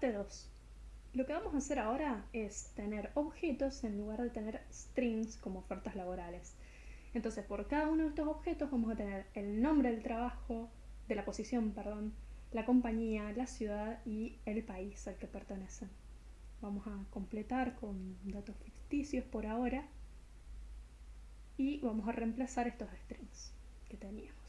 Parte 2. Lo que vamos a hacer ahora es tener objetos en lugar de tener strings como ofertas laborales. Entonces, por cada uno de estos objetos vamos a tener el nombre del trabajo, de la posición, perdón, la compañía, la ciudad y el país al que pertenecen. Vamos a completar con datos ficticios por ahora y vamos a reemplazar estos strings que teníamos.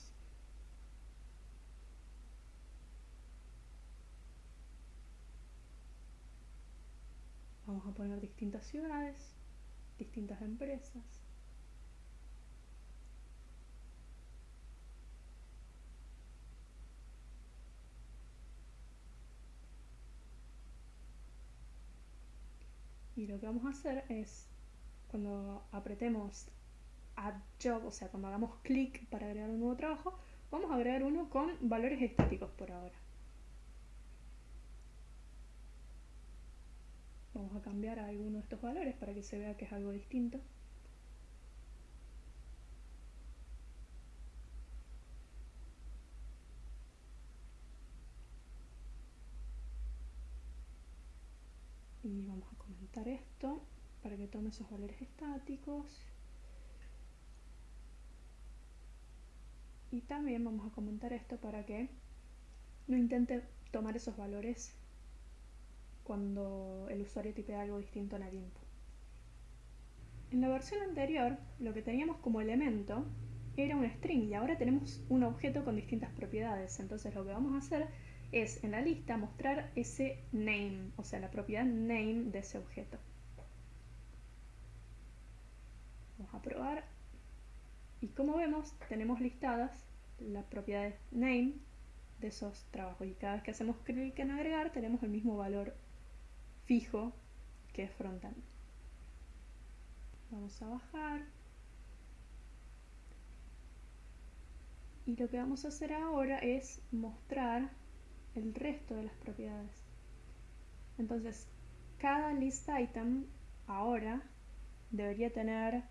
Vamos a poner distintas ciudades, distintas empresas. Y lo que vamos a hacer es, cuando apretemos Add Job, o sea, cuando hagamos clic para agregar un nuevo trabajo, vamos a agregar uno con valores estáticos por ahora. Vamos a cambiar a alguno de estos valores para que se vea que es algo distinto. Y vamos a comentar esto para que tome esos valores estáticos. Y también vamos a comentar esto para que no intente tomar esos valores cuando el usuario tipea algo distinto en el input. En la versión anterior, lo que teníamos como elemento era un string y ahora tenemos un objeto con distintas propiedades. Entonces lo que vamos a hacer es en la lista mostrar ese name, o sea, la propiedad name de ese objeto. Vamos a probar. Y como vemos, tenemos listadas las propiedades name de esos trabajos. Y cada vez que hacemos clic en agregar, tenemos el mismo valor fijo que es frontend. Vamos a bajar. Y lo que vamos a hacer ahora es mostrar el resto de las propiedades. Entonces, cada list item ahora debería tener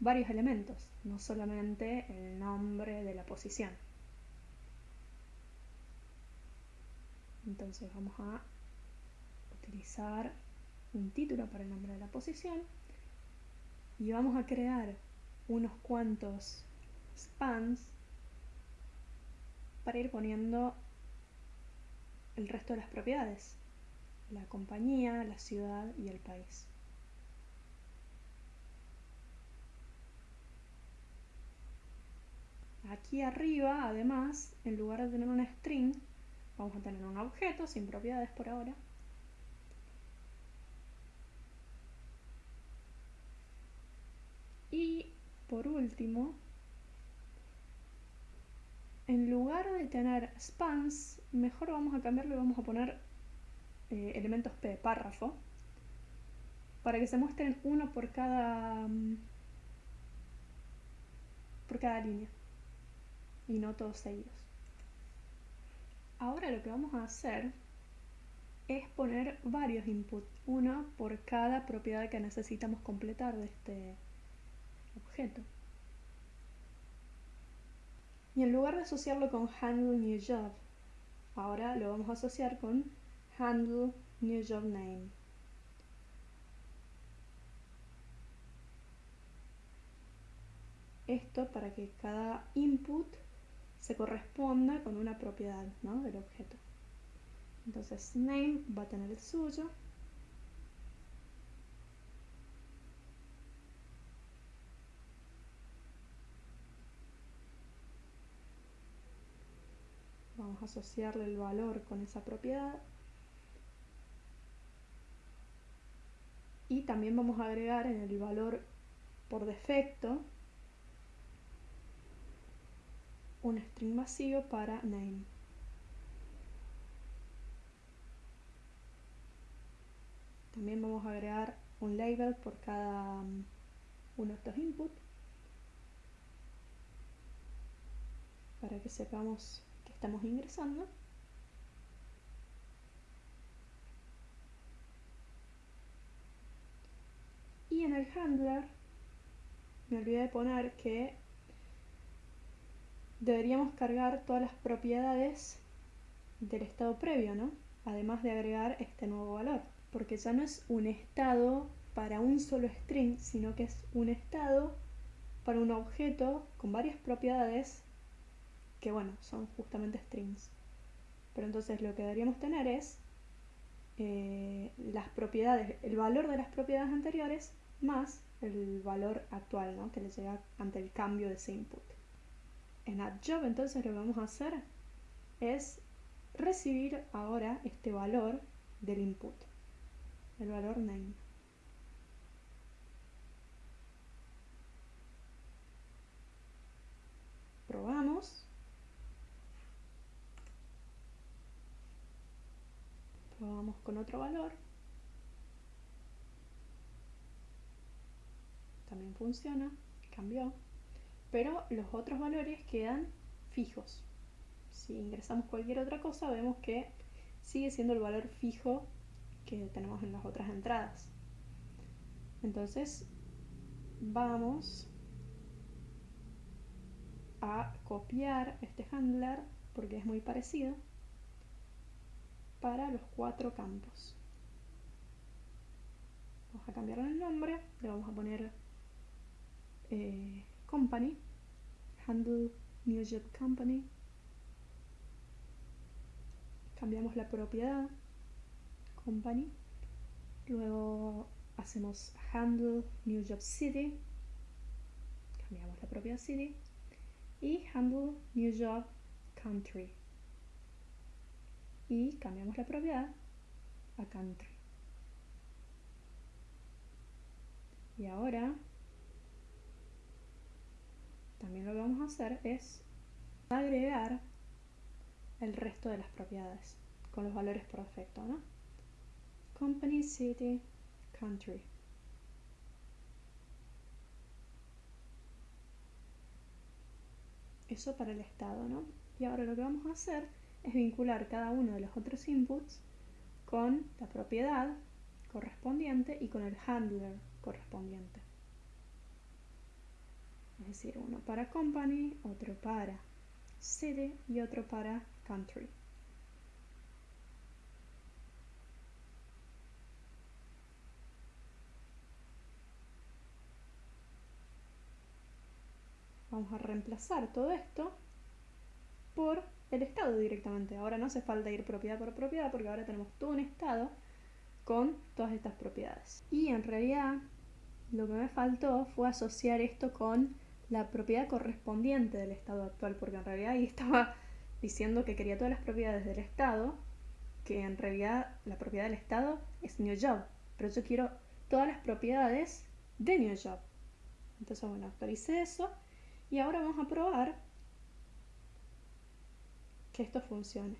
varios elementos, no solamente el nombre de la posición. Entonces vamos a utilizar un título para el nombre de la posición y vamos a crear unos cuantos spans para ir poniendo el resto de las propiedades, la compañía, la ciudad y el país. Aquí arriba, además, en lugar de tener una string, vamos a tener un objeto sin propiedades por ahora, por último, en lugar de tener spans, mejor vamos a cambiarlo y vamos a poner eh, elementos P párrafo para que se muestren uno por cada mm, por cada línea y no todos seguidos. Ahora lo que vamos a hacer es poner varios inputs, uno por cada propiedad que necesitamos completar de este objeto. Y en lugar de asociarlo con handle new job, ahora lo vamos a asociar con handle new job name. Esto para que cada input se corresponda con una propiedad del objeto. Entonces name va a tener el suyo asociarle el valor con esa propiedad. Y también vamos a agregar en el valor por defecto un string vacío para name. También vamos a agregar un label por cada um, uno de estos inputs para que sepamos estamos ingresando. Y en el handler me olvidé de poner que deberíamos cargar todas las propiedades del estado previo, ¿no? además de agregar este nuevo valor, porque ya no es un estado para un solo string, sino que es un estado para un objeto con varias propiedades que, bueno, son justamente strings. Pero entonces lo que deberíamos tener es eh, las propiedades, el valor de las propiedades anteriores más el valor actual ¿no? que le llega ante el cambio de ese input. En AddJob entonces lo que vamos a hacer es recibir ahora este valor del input, el valor name. Probamos. Probamos con otro valor. También funciona, cambió. Pero los otros valores quedan fijos. Si ingresamos cualquier otra cosa, vemos que sigue siendo el valor fijo que tenemos en las otras entradas. Entonces, vamos a copiar este handler porque es muy parecido para los cuatro campos. Vamos a cambiarle el nombre, le vamos a poner eh, company, handle new job company. Cambiamos la propiedad, company. Luego hacemos handle new job city. Cambiamos la propiedad city y handle new job country y cambiamos la propiedad a country y ahora también lo que vamos a hacer es agregar el resto de las propiedades con los valores perfectos ¿no? company, city, country eso para el estado, ¿no? Y ahora lo que vamos a hacer es vincular cada uno de los otros inputs con la propiedad correspondiente y con el handler correspondiente. Es decir, uno para company, otro para city y otro para country. Vamos a reemplazar todo esto por el estado directamente. Ahora no hace falta ir propiedad por propiedad porque ahora tenemos todo un estado con todas estas propiedades. Y en realidad lo que me faltó fue asociar esto con la propiedad correspondiente del estado actual, porque en realidad ahí estaba diciendo que quería todas las propiedades del estado, que en realidad la propiedad del estado es new job, pero yo quiero todas las propiedades de new job. Entonces, bueno, actualicé eso y ahora vamos a probar que esto funcione.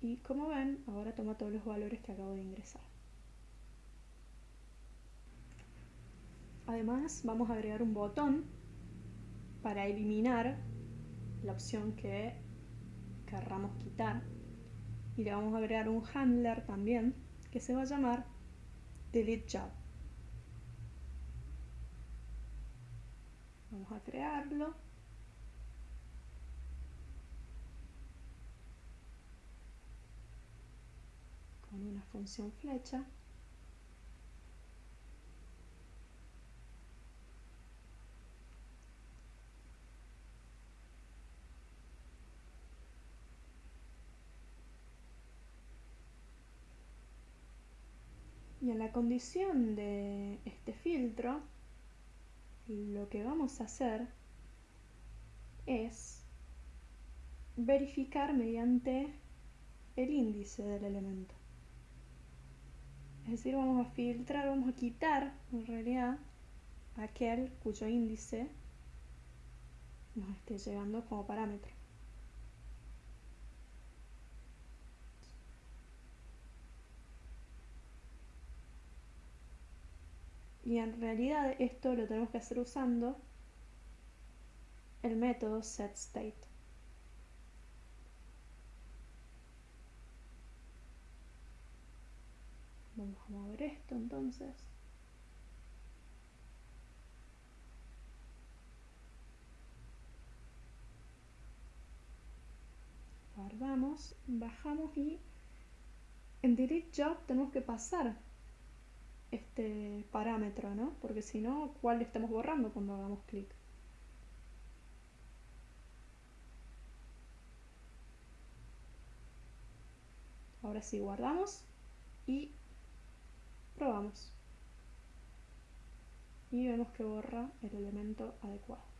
Y como ven, ahora toma todos los valores que acabo de ingresar. Además, vamos a agregar un botón para eliminar la opción que querramos quitar. Y le vamos a agregar un handler también que se va a llamar delete job. Vamos a crearlo. Una función flecha. Y en la condición de este filtro lo que vamos a hacer es verificar mediante el índice del elemento. Es decir, vamos a filtrar, vamos a quitar en realidad aquel cuyo índice nos esté llegando como parámetro. Y en realidad esto lo tenemos que hacer usando el método setState. Vamos a mover esto entonces. Guardamos, bajamos y en delete job tenemos que pasar este parámetro, ¿no? Porque si no, ¿cuál estamos borrando cuando hagamos clic? Ahora sí guardamos y probamos. Y vemos que borra el elemento adecuado.